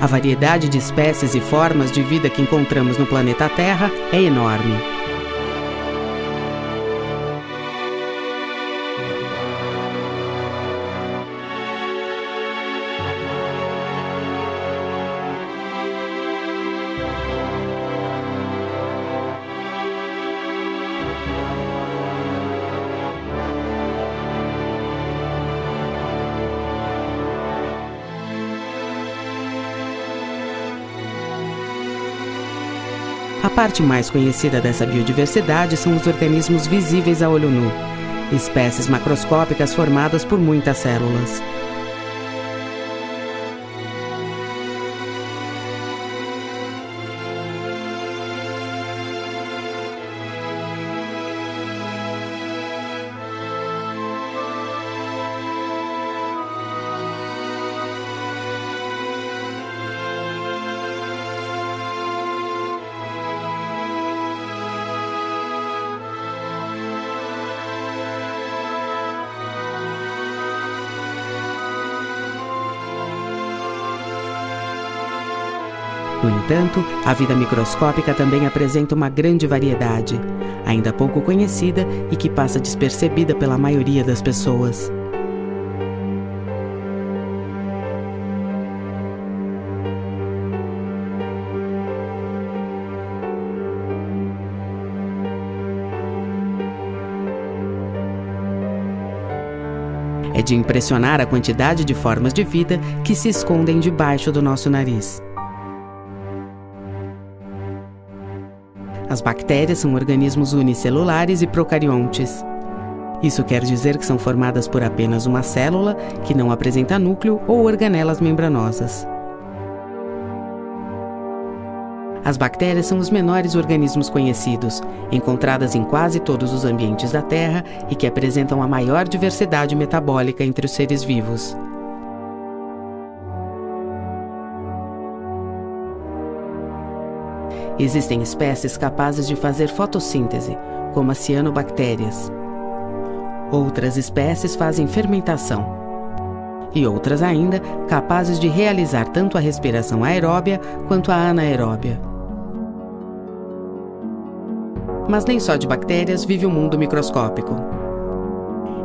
A variedade de espécies e formas de vida que encontramos no planeta Terra é enorme. A parte mais conhecida dessa biodiversidade são os organismos visíveis a olho nu, espécies macroscópicas formadas por muitas células. No entanto, a vida microscópica também apresenta uma grande variedade, ainda pouco conhecida e que passa despercebida pela maioria das pessoas. É de impressionar a quantidade de formas de vida que se escondem debaixo do nosso nariz. As bactérias são organismos unicelulares e procariontes. Isso quer dizer que são formadas por apenas uma célula, que não apresenta núcleo ou organelas membranosas. As bactérias são os menores organismos conhecidos, encontradas em quase todos os ambientes da Terra e que apresentam a maior diversidade metabólica entre os seres vivos. Existem espécies capazes de fazer fotossíntese, como as cianobactérias. Outras espécies fazem fermentação. E outras ainda capazes de realizar tanto a respiração aeróbia quanto a anaeróbia. Mas nem só de bactérias vive o mundo microscópico.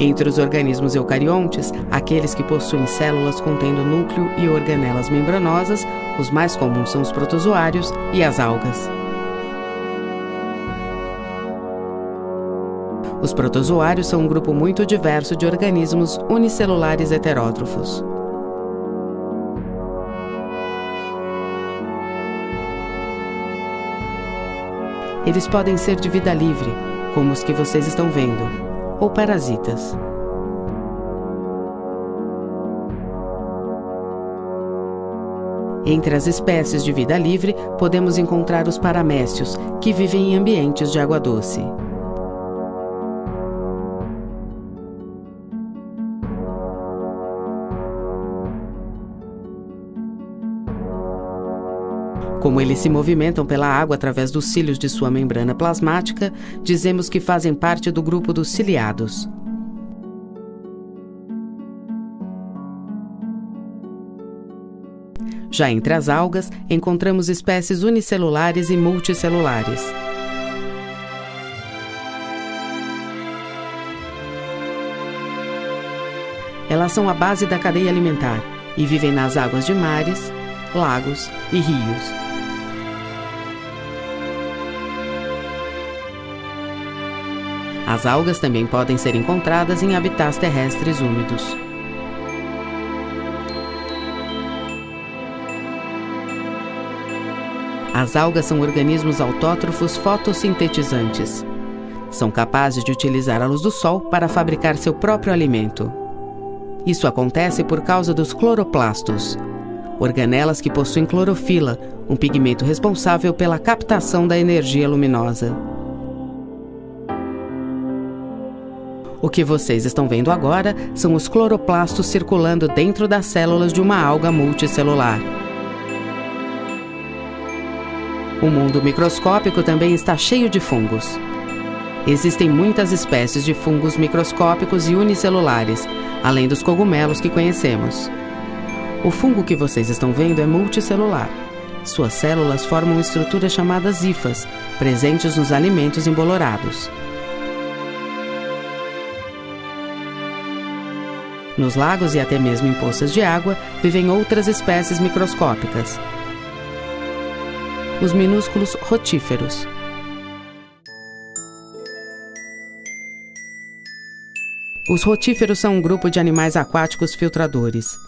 Entre os organismos eucariontes, aqueles que possuem células contendo núcleo e organelas membranosas, os mais comuns são os protozoários e as algas. Os protozoários são um grupo muito diverso de organismos unicelulares heterótrofos. Eles podem ser de vida livre, como os que vocês estão vendo, ou parasitas. Entre as espécies de vida livre, podemos encontrar os paramécios, que vivem em ambientes de água doce. Como eles se movimentam pela água através dos cílios de sua membrana plasmática, dizemos que fazem parte do grupo dos ciliados. Já entre as algas, encontramos espécies unicelulares e multicelulares. Elas são a base da cadeia alimentar e vivem nas águas de mares, lagos e rios. As algas também podem ser encontradas em habitats terrestres úmidos. As algas são organismos autótrofos fotossintetizantes. São capazes de utilizar a luz do sol para fabricar seu próprio alimento. Isso acontece por causa dos cloroplastos, organelas que possuem clorofila, um pigmento responsável pela captação da energia luminosa. O que vocês estão vendo agora são os cloroplastos circulando dentro das células de uma alga multicelular. O mundo microscópico também está cheio de fungos. Existem muitas espécies de fungos microscópicos e unicelulares, além dos cogumelos que conhecemos. O fungo que vocês estão vendo é multicelular. Suas células formam estruturas chamadas hifas, presentes nos alimentos embolorados. Nos lagos e até mesmo em poças de água vivem outras espécies microscópicas. Os minúsculos rotíferos. Os rotíferos são um grupo de animais aquáticos filtradores.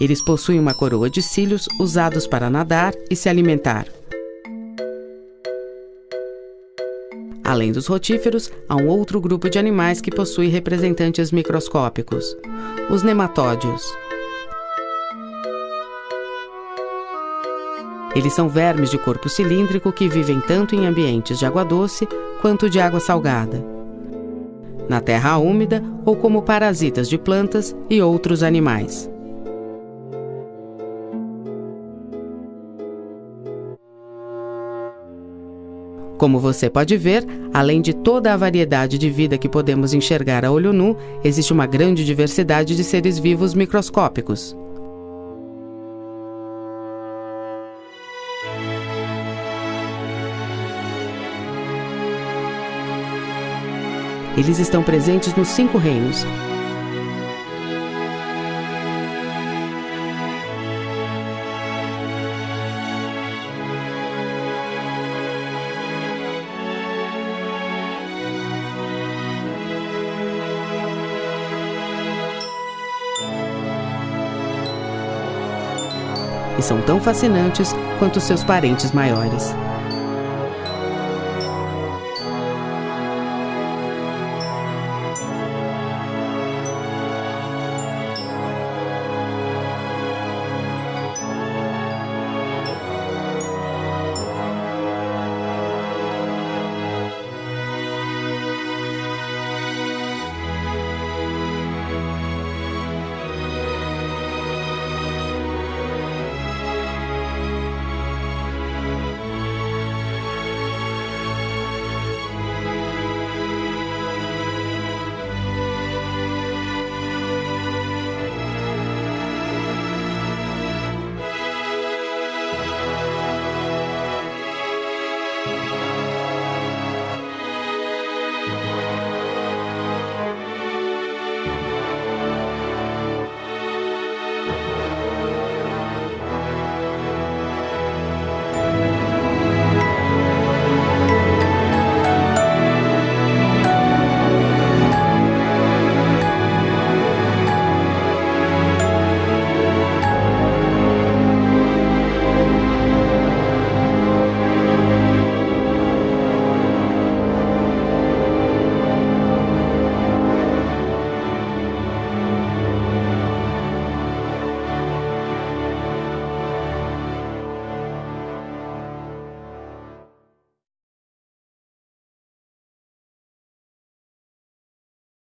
Eles possuem uma coroa de cílios usados para nadar e se alimentar. Além dos rotíferos, há um outro grupo de animais que possui representantes microscópicos: os nematódios. Eles são vermes de corpo cilíndrico que vivem tanto em ambientes de água doce quanto de água salgada, na terra úmida ou como parasitas de plantas e outros animais. Como você pode ver, além de toda a variedade de vida que podemos enxergar a olho nu, existe uma grande diversidade de seres vivos microscópicos. Eles estão presentes nos cinco reinos, e são tão fascinantes quanto seus parentes maiores.